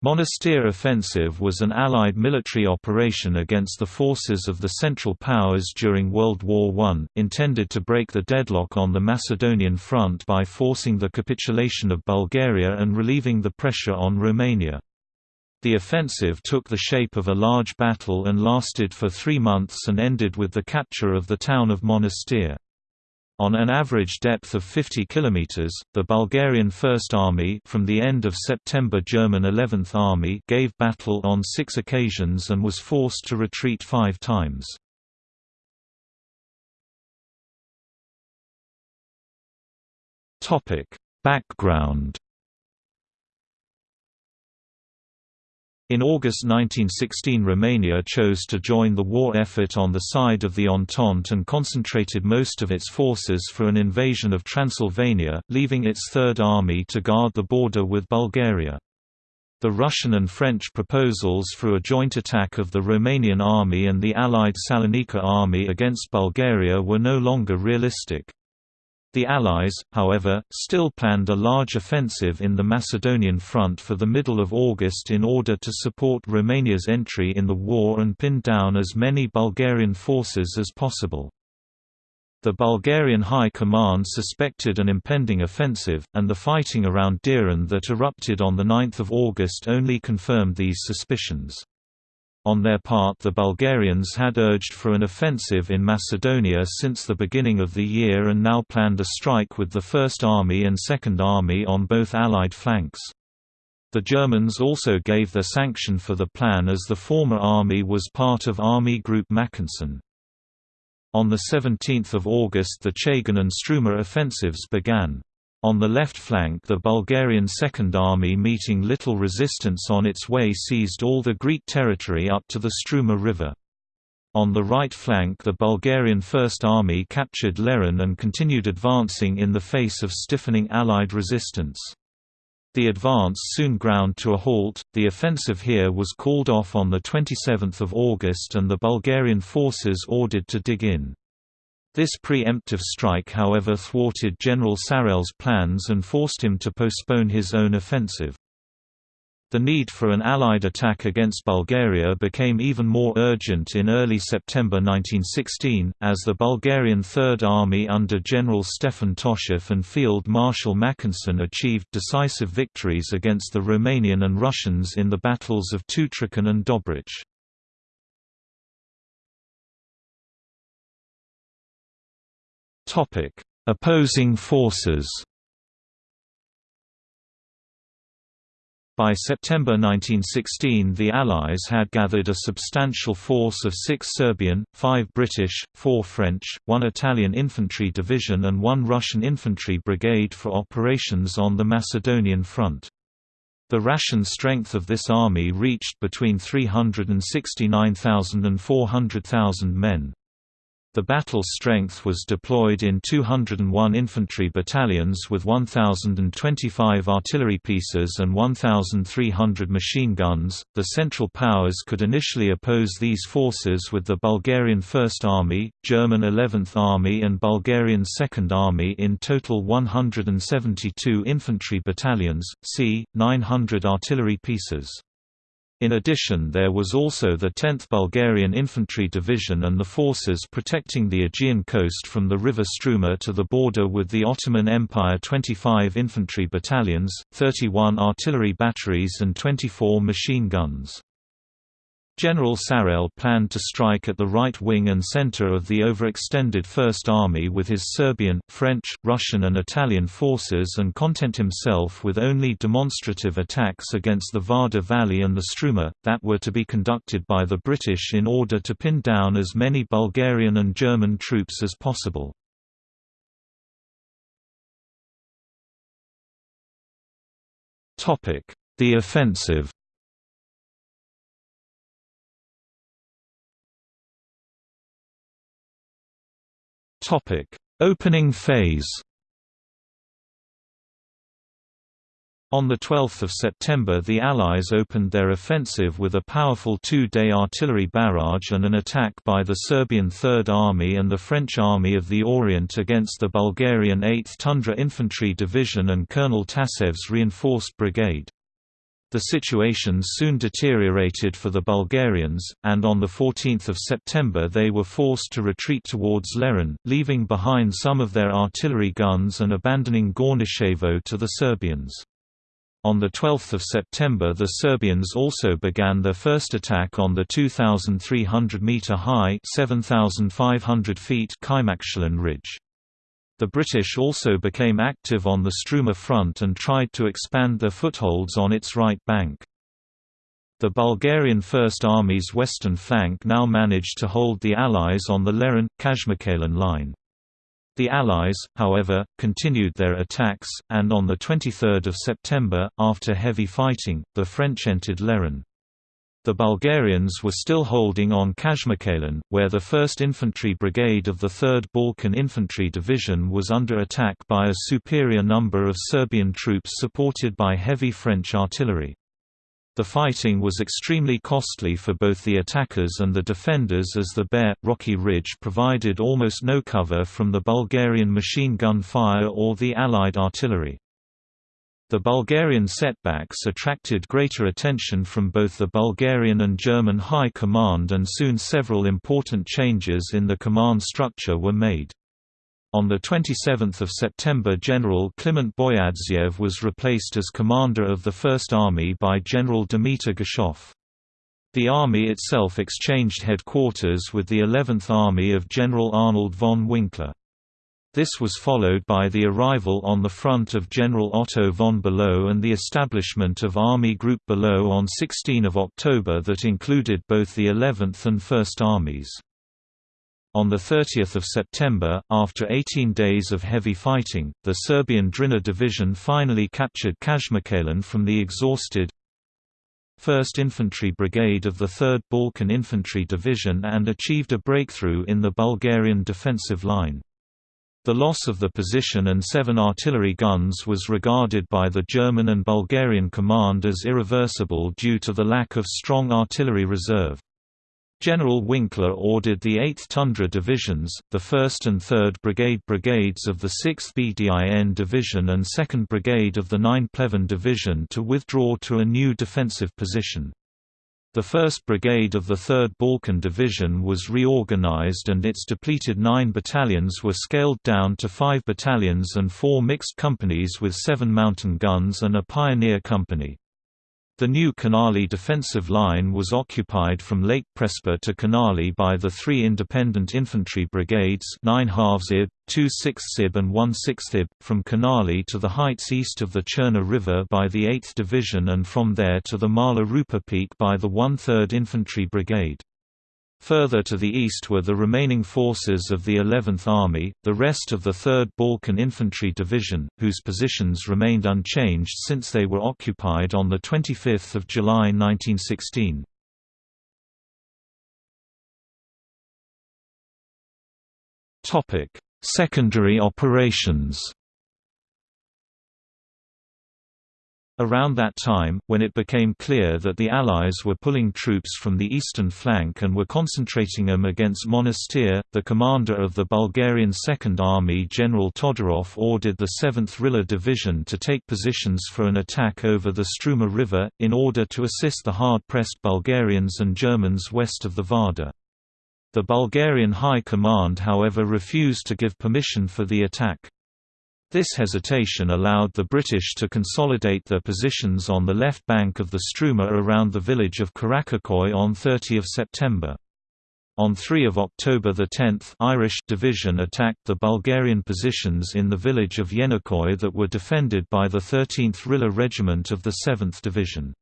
Monastir offensive was an Allied military operation against the forces of the Central Powers during World War I, intended to break the deadlock on the Macedonian front by forcing the capitulation of Bulgaria and relieving the pressure on Romania. The offensive took the shape of a large battle and lasted for three months and ended with the capture of the town of Monastir. On an average depth of 50 km, the Bulgarian First Army from the end of September German 11th Army gave battle on six occasions and was forced to retreat five times. Background In August 1916 Romania chose to join the war effort on the side of the Entente and concentrated most of its forces for an invasion of Transylvania, leaving its Third Army to guard the border with Bulgaria. The Russian and French proposals for a joint attack of the Romanian army and the Allied Salonika army against Bulgaria were no longer realistic. The Allies, however, still planned a large offensive in the Macedonian front for the middle of August in order to support Romania's entry in the war and pin down as many Bulgarian forces as possible. The Bulgarian High Command suspected an impending offensive, and the fighting around Doiran that erupted on 9 August only confirmed these suspicions. On their part the Bulgarians had urged for an offensive in Macedonia since the beginning of the year and now planned a strike with the First Army and Second Army on both Allied flanks. The Germans also gave their sanction for the plan as the former army was part of Army Group Mackensen. On 17 August the Chegan and Struma offensives began. On the left flank the Bulgarian Second Army meeting little resistance on its way seized all the Greek territory up to the Struma River. On the right flank the Bulgarian First Army captured Lerin and continued advancing in the face of stiffening Allied resistance. The advance soon ground to a halt, the offensive here was called off on 27 August and the Bulgarian forces ordered to dig in. This pre-emptive strike however thwarted General Sarrail's plans and forced him to postpone his own offensive. The need for an Allied attack against Bulgaria became even more urgent in early September 1916, as the Bulgarian Third Army under General Stefan Toshev and Field Marshal Mackensen achieved decisive victories against the Romanian and Russians in the battles of Tutrakan and Dobrich. Topic: Opposing forces. By September 1916 the Allies had gathered a substantial force of six Serbian, five British, four French, one Italian infantry division and one Russian infantry brigade for operations on the Macedonian front. The ration strength of this army reached between 369,000 and 400,000 men. The battle strength was deployed in 201 infantry battalions with 1,025 artillery pieces and 1,300 machine guns. The Central Powers could initially oppose these forces with the Bulgarian First Army, German 11th Army, and Bulgarian Second Army in total 172 infantry battalions, c. 900 artillery pieces. In addition there was also the 10th Bulgarian Infantry Division and the forces protecting the Aegean coast from the river Struma to the border with the Ottoman Empire 25 infantry battalions, 31 artillery batteries and 24 machine guns. General Sarrail planned to strike at the right wing and center of the overextended First Army with his Serbian, French, Russian and Italian forces and content himself with only demonstrative attacks against the Vardar Valley and the Struma, that were to be conducted by the British in order to pin down as many Bulgarian and German troops as possible. The offensive Topic: Opening phase. On 12 September the Allies opened their offensive with a powerful two-day artillery barrage and an attack by the Serbian Third Army and the French Army of the Orient against the Bulgarian 8th Tundzha Infantry Division and Colonel Tasev's reinforced brigade. The situation soon deteriorated for the Bulgarians, and on 14 September they were forced to retreat towards Lerin, leaving behind some of their artillery guns and abandoning Gornishevo to the Serbians. On 12 September the Serbians also began their first attack on the 2,300-metre-high Kajmakčalan ridge. The British also became active on the Struma front and tried to expand their footholds on its right bank. The Bulgarian First Army's western flank now managed to hold the Allies on the Lerin-Kajmakčalan line. The Allies, however, continued their attacks, and on 23 September, after heavy fighting, the French entered Lerin. The Bulgarians were still holding on Kajmakčalan, where the 1st Infantry Brigade of the 3rd Balkan Infantry Division was under attack by a superior number of Serbian troops supported by heavy French artillery. The fighting was extremely costly for both the attackers and the defenders as the bare, rocky ridge provided almost no cover from the Bulgarian machine gun fire or the Allied artillery. The Bulgarian setbacks attracted greater attention from both the Bulgarian and German High Command and soon several important changes in the command structure were made. On 27 September General Kliment Boyadziev was replaced as commander of the First Army by General Dimitar Geshov. The army itself exchanged headquarters with the 11th Army of General Arnold von Winkler. This was followed by the arrival on the front of General Otto von Below and the establishment of Army Group Below on 16 October that included both the 11th and 1st Armies. On 30 September, after 18 days of heavy fighting, the Serbian Drina Division finally captured Kajmakčalan from the exhausted 1st Infantry Brigade of the 3rd Balkan Infantry Division and achieved a breakthrough in the Bulgarian defensive line. The loss of the position and seven artillery guns was regarded by the German and Bulgarian command as irreversible due to the lack of strong artillery reserve. General Winkler ordered the 8th Tundzha Divisions, the 1st and 3rd Brigade Brigades of the 6th Bdin Division and 2nd Brigade of the 9 Pleven Division to withdraw to a new defensive position. The 1st Brigade of the 3rd Balkan Division was reorganized and its depleted nine battalions were scaled down to five battalions and four mixed companies with seven mountain guns and a pioneer company. The new Kanali defensive line was occupied from Lake Prespa to Kanali by the three independent infantry brigades 9 halves IB, 2 6 IB and 1 6 IB, from Kanali to the heights east of the Cherna River by the 8th Division and from there to the Mala Rupa Peak by the 1 3rd Infantry Brigade. Further to the east were the remaining forces of the 11th Army, the rest of the 3rd Balkan Infantry Division, whose positions remained unchanged since they were occupied on 25 July 1916. Secondary operations Around that time, when it became clear that the Allies were pulling troops from the eastern flank and were concentrating them against Monastir, the commander of the Bulgarian Second Army General Todorov ordered the 7th Rila Division to take positions for an attack over the Struma River, in order to assist the hard-pressed Bulgarians and Germans west of the Vardar. The Bulgarian High Command however refused to give permission for the attack. This hesitation allowed the British to consolidate their positions on the left bank of the Struma around the village of Karakokoy on 30 September. On 3 October the 10th Irish Division attacked the Bulgarian positions in the village of Yenikoi that were defended by the 13th Rila Regiment of the 7th Division.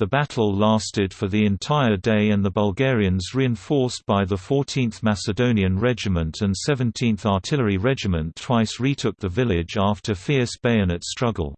The battle lasted for the entire day and the Bulgarians reinforced by the 14th Macedonian Regiment and 17th Artillery Regiment twice retook the village after fierce bayonet struggle.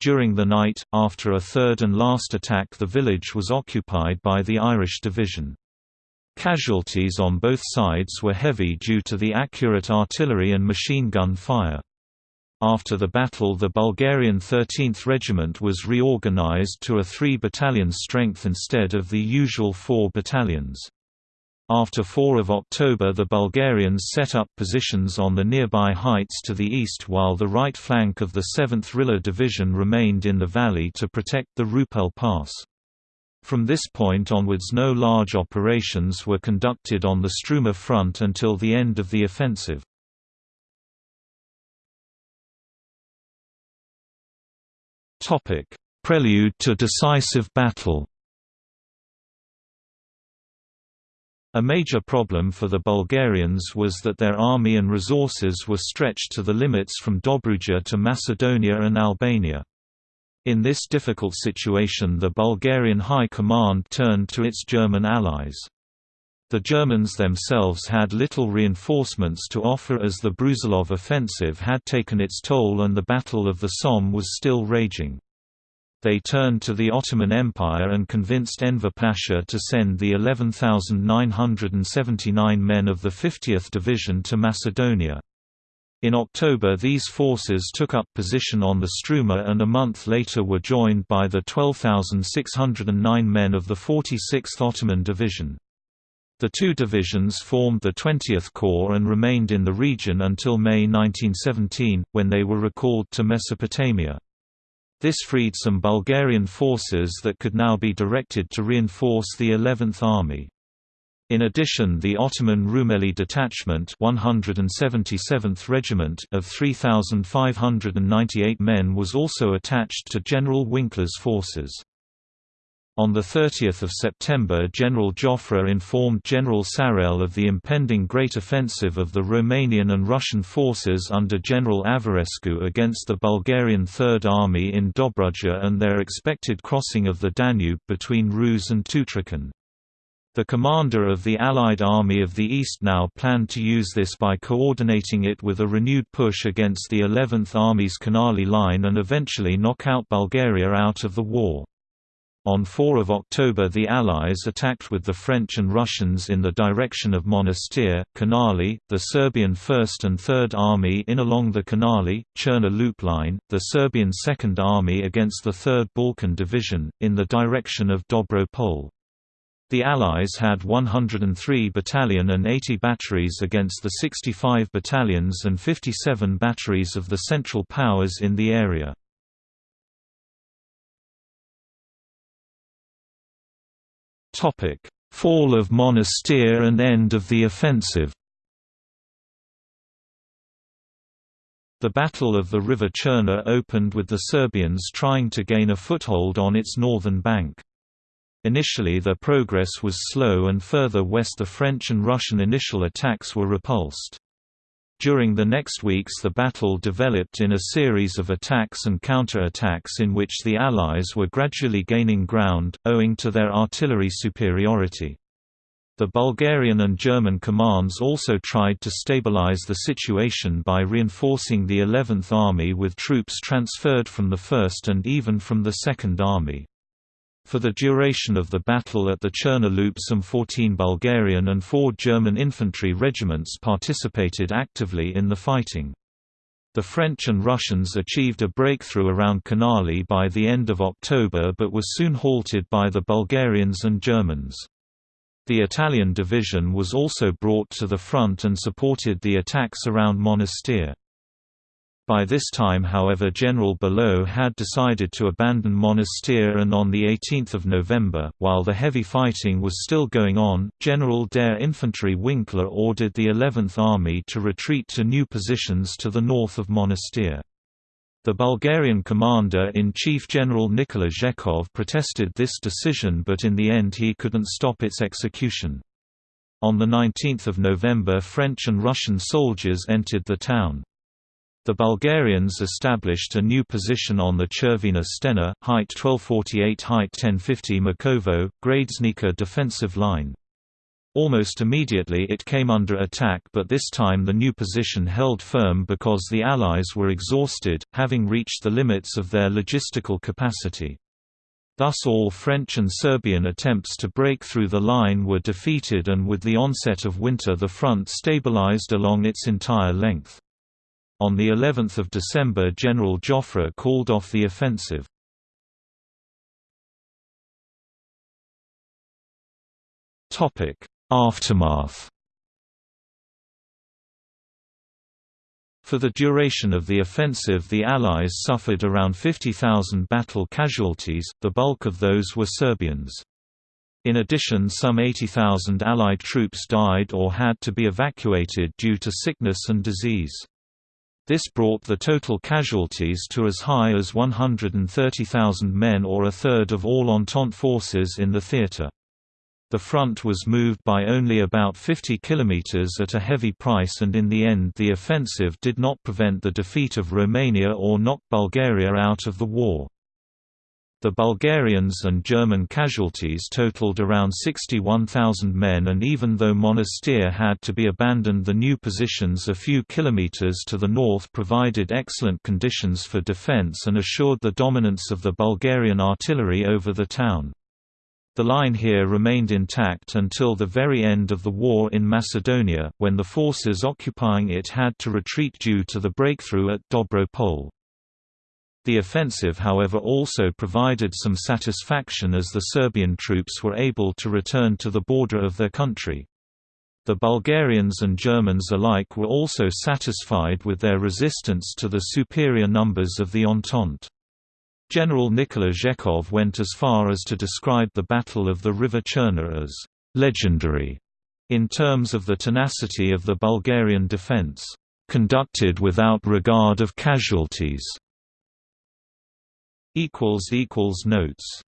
During the night, after a third and last attack the village was occupied by the Irish Division. Casualties on both sides were heavy due to the accurate artillery and machine gun fire. After the battle the Bulgarian 13th Regiment was reorganized to a three-battalion strength instead of the usual four battalions. After 4 of October the Bulgarians set up positions on the nearby heights to the east while the right flank of the 7th Rila Division remained in the valley to protect the Rupel Pass. From this point onwards no large operations were conducted on the Struma front until the end of the offensive. Prelude to decisive battle A major problem for the Bulgarians was that their army and resources were stretched to the limits from Dobruja to Macedonia and Albania. In this difficult situation the Bulgarian High Command turned to its German allies. The Germans themselves had little reinforcements to offer as the Brusilov offensive had taken its toll and the Battle of the Somme was still raging they turned to the Ottoman Empire and convinced Enver Pasha to send the 11,979 men of the 50th Division to Macedonia. In October these forces took up position on the Struma and a month later were joined by the 12,609 men of the 46th Ottoman Division. The two divisions formed the 20th Corps and remained in the region until May 1917, when they were recalled to Mesopotamia. This freed some Bulgarian forces that could now be directed to reinforce the 11th Army. In addition the Ottoman Rumeli Detachment 177th Regiment of 3,598 men was also attached to General Winkler's forces. On 30 September General Joffre informed General Sarrail of the impending great offensive of the Romanian and Russian forces under General Averescu against the Bulgarian Third Army in Dobruja and their expected crossing of the Danube between Ruse and Tutrakan. The commander of the Allied Army of the East now planned to use this by coordinating it with a renewed push against the 11th Army's Kanali line and eventually knock out Bulgaria out of the war. On 4 October the Allies attacked with the French and Russians in the direction of Monastir, Kanali, the Serbian 1st and 3rd Army in along the Kanali, Cherna loop line, the Serbian 2nd Army against the 3rd Balkan Division, in the direction of Dobro Pole. The Allies had 103 battalion and 80 batteries against the 65 battalions and 57 batteries of the Central Powers in the area. Fall of Monastir and end of the offensive. The Battle of the River Cherna opened with the Serbians trying to gain a foothold on its northern bank. Initially their progress was slow and further west the French and Russian initial attacks were repulsed. During the next weeks the battle developed in a series of attacks and counter-attacks in which the Allies were gradually gaining ground, owing to their artillery superiority. The Bulgarian and German commands also tried to stabilize the situation by reinforcing the 11th Army with troops transferred from the 1st and even from the 2nd Army. For the duration of the battle at the Cherna Loop some 14 Bulgarian and 4 German infantry regiments participated actively in the fighting. The French and Russians achieved a breakthrough around Kanali by the end of October but was soon halted by the Bulgarians and Germans. The Italian division was also brought to the front and supported the attacks around Monastir. By this time however General Below had decided to abandon Monastir and on 18 November, while the heavy fighting was still going on, General der Infantry Winkler ordered the 11th Army to retreat to new positions to the north of Monastir. The Bulgarian commander-in-chief General Nikola Zhekov protested this decision but in the end he couldn't stop its execution. On 19 November French and Russian soldiers entered the town. The Bulgarians established a new position on the Chervena Stena, height 1248 height 1050 Makovo, Gradesnica defensive line. Almost immediately it came under attack but this time the new position held firm because the Allies were exhausted, having reached the limits of their logistical capacity. Thus all French and Serbian attempts to break through the line were defeated and with the onset of winter the front stabilized along its entire length. On the 11th of December General Joffre called off the offensive. Aftermath For the duration of the offensive the Allies suffered around 50,000 battle casualties, the bulk of those were Serbians. In addition some 80,000 Allied troops died or had to be evacuated due to sickness and disease. This brought the total casualties to as high as 130,000 men or a third of all Entente forces in the theatre. The front was moved by only about 50 kilometers at a heavy price and in the end the offensive did not prevent the defeat of Romania or knock Bulgaria out of the war. The Bulgarians and German casualties totaled around 61,000 men and even though Monastir had to be abandoned the new positions a few kilometers to the north provided excellent conditions for defense and assured the dominance of the Bulgarian artillery over the town. The line here remained intact until the very end of the war in Macedonia, when the forces occupying it had to retreat due to the breakthrough at Dobro Pole. The offensive however also provided some satisfaction as the Serbian troops were able to return to the border of their country. The Bulgarians and Germans alike were also satisfied with their resistance to the superior numbers of the Entente. General Nikola Zhekov went as far as to describe the Battle of the River Cherna as legendary in terms of the tenacity of the Bulgarian defense, conducted without regard of casualties. Notes